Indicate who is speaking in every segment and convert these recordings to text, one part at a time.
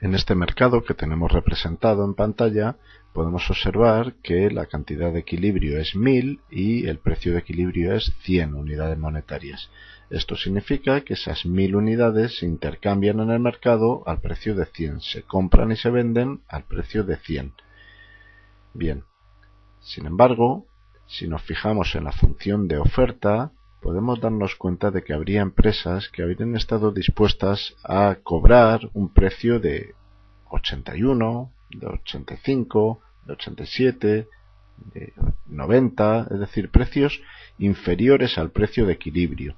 Speaker 1: En este mercado que tenemos representado en pantalla podemos observar que la cantidad de equilibrio es 1000 y el precio de equilibrio es 100 unidades monetarias. Esto significa que esas 1000 unidades se intercambian en el mercado al precio de 100, se compran y se venden al precio de 100. Bien, sin embargo, si nos fijamos en la función de oferta, podemos darnos cuenta de que habría empresas que habrían estado dispuestas a cobrar un precio de 81, de 85, de 87, de 90, es decir, precios inferiores al precio de equilibrio.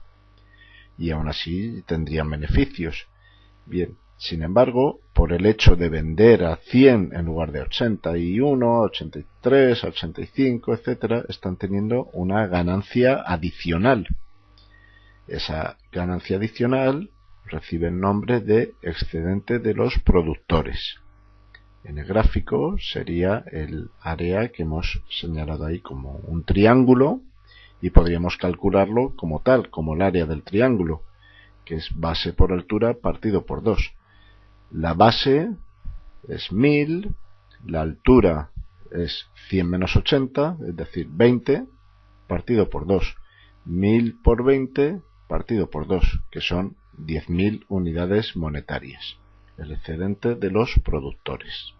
Speaker 1: Y aún así tendrían beneficios. Bien, sin embargo, por el hecho de vender a 100 en lugar de 81, 83, 85, etcétera, están teniendo una ganancia adicional. Esa ganancia adicional recibe el nombre de excedente de los productores. En el gráfico sería el área que hemos señalado ahí como un triángulo y podríamos calcularlo como tal, como el área del triángulo, que es base por altura partido por 2. La base es 1000, la altura es 100 menos 80, es decir, 20, partido por 2. 1000 por 20 partido por 2, que son 10.000 unidades monetarias, el excedente de los productores.